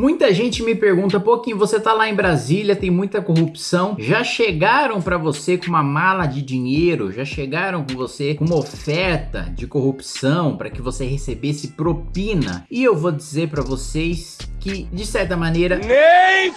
Muita gente me pergunta, pouquinho, você tá lá em Brasília, tem muita corrupção, já chegaram para você com uma mala de dinheiro, já chegaram com você com uma oferta de corrupção para que você recebesse propina? E eu vou dizer para vocês que, de certa maneira... Nem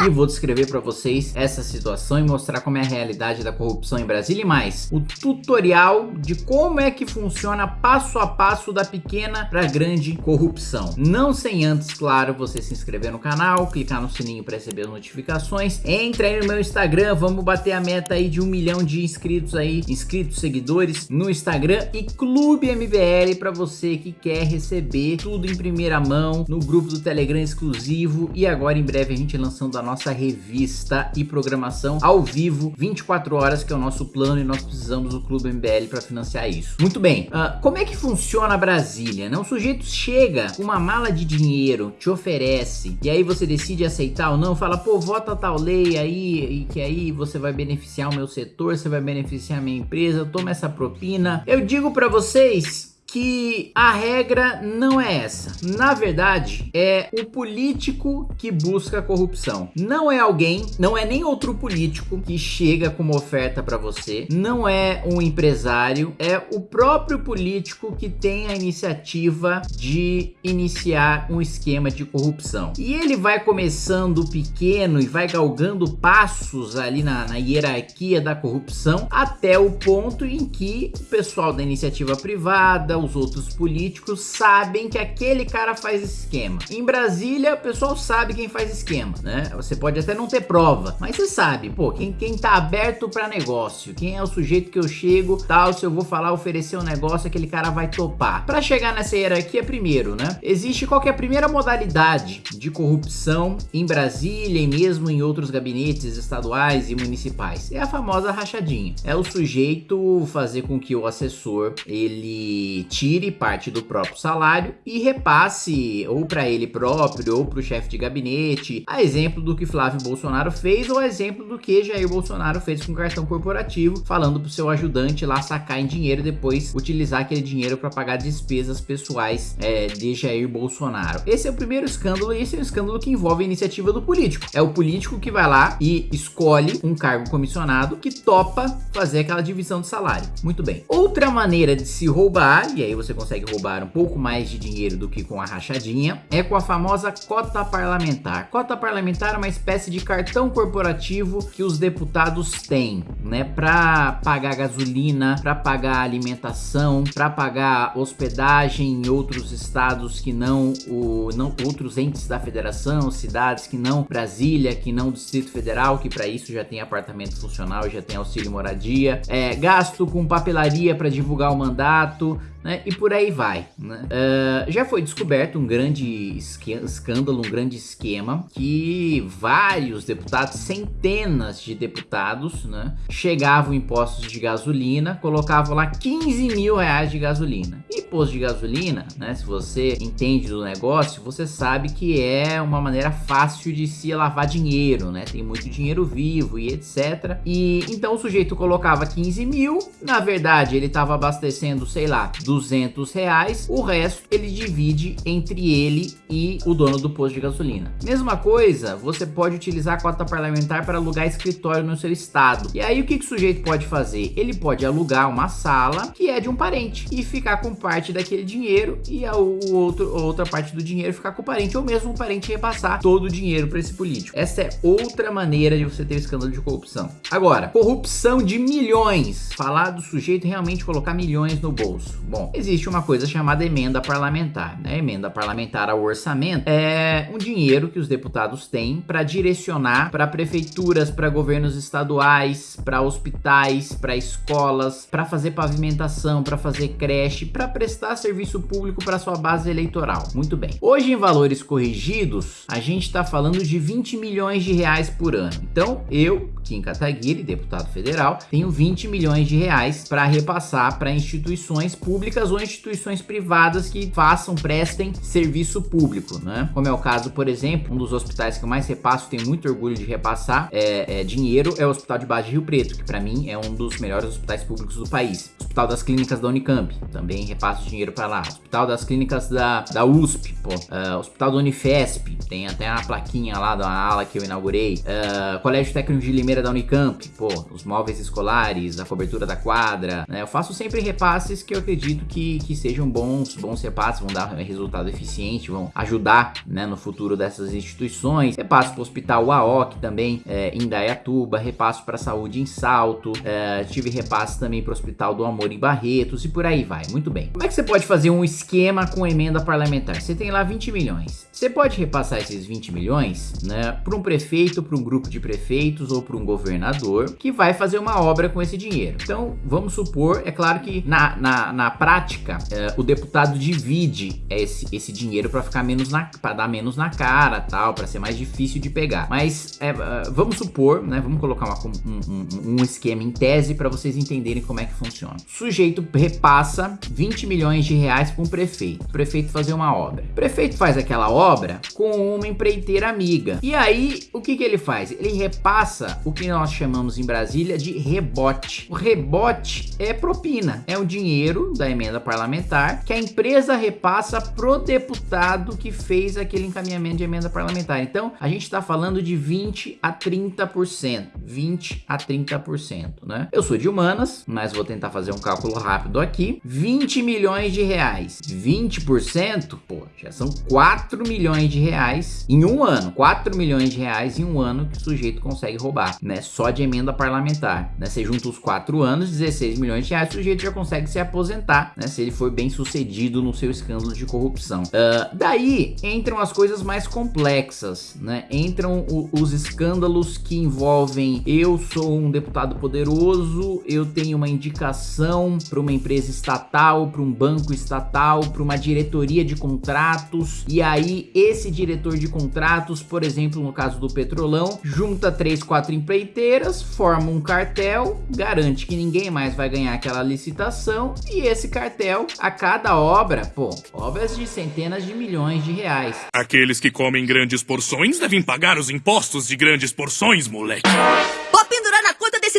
e vou descrever para vocês essa situação e mostrar como é a realidade da corrupção em Brasília e mais. O tutorial de como é que funciona passo a passo da pequena para grande corrupção. Não sem antes, claro, você se inscrever no canal, clicar no sininho para receber as notificações, entre aí no meu Instagram, vamos bater a meta aí de um milhão de inscritos aí, inscritos, seguidores no Instagram e Clube MBL para você que quer receber tudo em primeira mão no grupo do Telegram exclusivo. E agora em breve a gente lançando a nossa revista e programação ao vivo, 24 horas, que é o nosso plano e nós precisamos do Clube MBL para financiar isso. Muito bem, uh, como é que funciona Brasília? Né? O sujeito chega com uma mala de dinheiro, te oferece, e aí você decide aceitar ou não, fala, pô, vota tal lei aí, e que aí você vai beneficiar o meu setor, você vai beneficiar a minha empresa, toma essa propina. Eu digo para vocês que a regra não é essa. Na verdade, é o político que busca a corrupção. Não é alguém, não é nem outro político que chega com uma oferta para você, não é um empresário, é o próprio político que tem a iniciativa de iniciar um esquema de corrupção. E ele vai começando pequeno e vai galgando passos ali na, na hierarquia da corrupção até o ponto em que o pessoal da iniciativa privada, os outros políticos sabem que aquele cara faz esquema. Em Brasília, o pessoal sabe quem faz esquema, né? Você pode até não ter prova, mas você sabe, pô, quem, quem tá aberto para negócio, quem é o sujeito que eu chego, tal, se eu vou falar, oferecer um negócio, aquele cara vai topar. Para chegar nessa hierarquia, primeiro, né? Existe qual é a primeira modalidade de corrupção em Brasília e mesmo em outros gabinetes estaduais e municipais? É a famosa rachadinha. É o sujeito fazer com que o assessor, ele tire parte do próprio salário e repasse ou para ele próprio ou para o chefe de gabinete, a exemplo do que Flávio Bolsonaro fez ou a exemplo do que Jair Bolsonaro fez com o cartão corporativo, falando para o seu ajudante lá sacar em dinheiro e depois utilizar aquele dinheiro para pagar despesas pessoais é, de Jair Bolsonaro. Esse é o primeiro escândalo e esse é um escândalo que envolve a iniciativa do político. É o político que vai lá e escolhe um cargo comissionado que topa fazer aquela divisão de salário. Muito bem. Outra maneira de se roubar, e aí você consegue roubar um pouco mais de dinheiro do que com a rachadinha, é com a famosa cota parlamentar. Cota parlamentar é uma espécie de cartão corporativo que os deputados têm, né, para pagar gasolina, para pagar alimentação, para pagar hospedagem em outros estados que não o não outros entes da federação, cidades que não Brasília, que não Distrito Federal, que para isso já tem apartamento funcional, já tem auxílio moradia, é, gasto com papelaria para divulgar o mandato, né? E por aí vai, né? Uh, já foi descoberto um grande escândalo, um grande esquema que vários deputados, centenas de deputados, né? Chegavam em postos de gasolina, colocavam lá 15 mil reais de gasolina. E posto de gasolina, né? Se você entende do negócio, você sabe que é uma maneira fácil de se lavar dinheiro, né? Tem muito dinheiro vivo e etc. E então o sujeito colocava 15 mil, na verdade ele estava abastecendo, sei lá, 200 reais, o resto ele divide entre ele e o dono do posto de gasolina. Mesma coisa, você pode utilizar a cota parlamentar para alugar escritório no seu estado. E aí o que, que o sujeito pode fazer? Ele pode alugar uma sala que é de um parente e ficar com parte daquele dinheiro e a outro, outra parte do dinheiro ficar com o parente ou mesmo o parente repassar todo o dinheiro para esse político. Essa é outra maneira de você ter escândalo de corrupção. Agora, corrupção de milhões. Falar do sujeito realmente colocar milhões no bolso. Bom, Bom, existe uma coisa chamada emenda parlamentar. Né? Emenda parlamentar ao orçamento é um dinheiro que os deputados têm para direcionar para prefeituras, para governos estaduais, para hospitais, para escolas, para fazer pavimentação, para fazer creche, para prestar serviço público para sua base eleitoral. Muito bem. Hoje, em valores corrigidos, a gente está falando de 20 milhões de reais por ano. Então, eu, Kim Kataguiri, deputado federal, tenho 20 milhões de reais para repassar para instituições públicas ou instituições privadas que façam, prestem serviço público, né? Como é o caso, por exemplo, um dos hospitais que eu mais repasso, tenho muito orgulho de repassar é, é dinheiro, é o Hospital de Base de Rio Preto, que para mim é um dos melhores hospitais públicos do país Hospital das Clínicas da Unicamp, também repasso dinheiro para lá. Hospital das Clínicas da, da USP, pô. Uh, Hospital da Unifesp, tem até uma plaquinha lá da ala que eu inaugurei. Uh, Colégio Técnico de Limeira da Unicamp, pô, os móveis escolares, a cobertura da quadra, né? Eu faço sempre repasses que eu acredito que, que sejam bons, bons repasses, vão dar resultado eficiente, vão ajudar, né, no futuro dessas instituições. Repasso para o Hospital UAOC também, é, em Dayatuba, repasso para a saúde em Salto, é, tive repasse também para o Hospital do Amor em Barretos e por aí vai. Muito bem. Como é que você pode fazer um esquema com emenda parlamentar? Você tem lá 20 milhões. Você pode repassar esses 20 milhões, né, para um prefeito, para um grupo de prefeitos ou para um governador que vai fazer uma obra com esse dinheiro. Então, vamos supor, é claro que na, na, na prática, é, o deputado divide esse, esse dinheiro para ficar menos na, para dar menos na cara, tal, para ser mais difícil de pegar. Mas é, vamos supor, né, vamos colocar uma, um, um, um esquema em tese para vocês entenderem como é que funciona. Sujeito repassa 20 milhões de reais para um prefeito. O prefeito fazer uma obra. O prefeito faz aquela obra com uma empreiteira amiga. E aí, o que que ele faz? Ele repassa o que nós chamamos em Brasília de rebote. O rebote é propina, é o dinheiro da emenda parlamentar que a empresa repassa pro deputado que fez aquele encaminhamento de emenda parlamentar. Então, a gente está falando de 20 a 30%, 20 a 30%, né? Eu sou de humanas, mas vou tentar fazer um cálculo rápido aqui. 20 milhões de reais, 20%, pô, já são 4 milhões de reais em um ano. 4 milhões de reais em um ano que o sujeito consegue roubar, né? Só de emenda parlamentar, né? Você junta os 4 anos, 16 milhões de reais, o sujeito já consegue se aposentar, né? Se ele for bem sucedido no seu escândalo de corrupção. Uh, daí entram as coisas mais complexas, né? Entram o, os escândalos que envolvem eu sou um deputado poderoso, eu tenho uma indicação para uma empresa estatal, para um banco estatal, para uma diretoria de contratos, e aí esse diretor de contratos, por exemplo, no caso do Petrolão, junta três, quatro empreiteiras, forma um cartel, garante que ninguém mais vai ganhar aquela licitação, e esse cartel, a cada obra, pô, obras de centenas de milhões de reais. Aqueles que comem grandes porções devem pagar os impostos de grandes porções, moleque.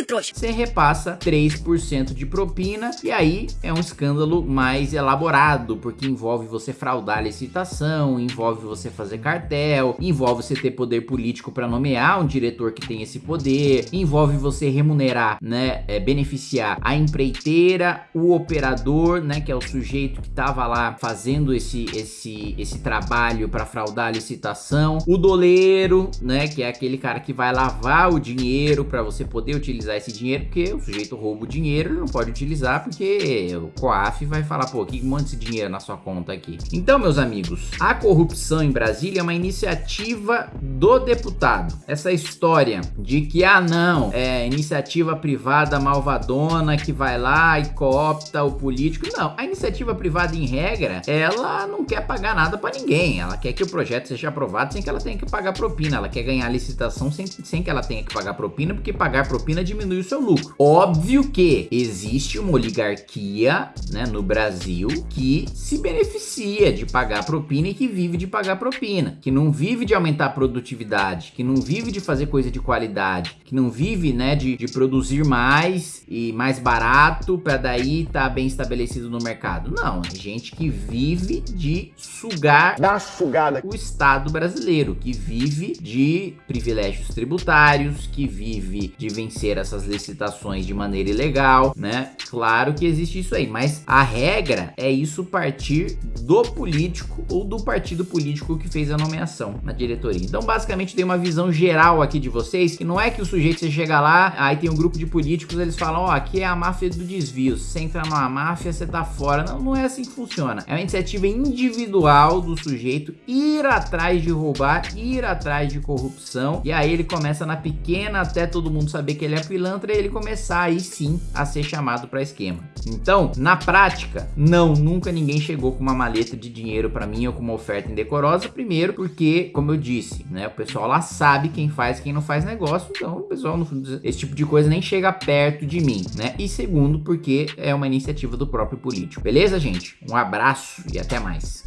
Trouxa. Você repassa 3% de propina e aí é um escândalo mais elaborado, porque envolve você fraudar a licitação, envolve você fazer cartel, envolve você ter poder político para nomear um diretor que tem esse poder, envolve você remunerar, né, é, beneficiar a empreiteira, o operador, né, que é o sujeito que tava lá fazendo esse, esse, esse trabalho para fraudar a licitação, o doleiro, né, que é aquele cara que vai lavar o dinheiro para você poder utilizar esse dinheiro, porque o sujeito rouba o dinheiro, ele não pode utilizar porque o COAF vai falar, pô, que monte esse dinheiro na sua conta aqui. Então, meus amigos, a corrupção em Brasília é uma iniciativa do deputado. Essa história de que, ah, não, é iniciativa privada malvadona que vai lá e coopta o político. Não, a iniciativa privada, em regra, ela não quer pagar nada para ninguém. Ela quer que o projeto seja aprovado sem que ela tenha que pagar propina. Ela quer ganhar licitação sem, sem que ela tenha que pagar propina, porque pagar propina diminui o seu lucro. Óbvio que existe uma oligarquia né, no Brasil que se beneficia de pagar propina e que vive de pagar propina, que não vive de aumentar a produtividade, que não vive de fazer coisa de qualidade, que não vive né, de, de produzir mais e mais barato para daí estar tá bem estabelecido no mercado. Não, é gente que vive de sugar Dá uma sugada. o Estado brasileiro, que vive de privilégios tributários, que vive de vencer essas licitações de maneira ilegal, né? Claro que existe isso aí, mas a regra é isso partir do político ou do partido político que fez a nomeação na diretoria. Então, basicamente, tem uma visão geral aqui de vocês, que não é que o sujeito você chega lá, aí tem um grupo de políticos, eles falam, ó, oh, aqui é a máfia do desvio, se você entrar numa máfia, você tá fora. Não, não é assim que funciona. É uma iniciativa individual do sujeito ir atrás de roubar, ir atrás de corrupção, e aí ele começa na pequena até todo mundo saber que ele é pilantra e ele começar aí sim a ser chamado para esquema. Então, na prática, não, nunca ninguém chegou com uma maleta de dinheiro para mim ou com uma oferta indecorosa, primeiro porque, como eu disse, né, o pessoal lá sabe quem faz quem não faz negócio, então o pessoal, esse tipo de coisa nem chega perto de mim, né? E segundo, porque é uma iniciativa do próprio político. Beleza, gente? Um abraço e até mais.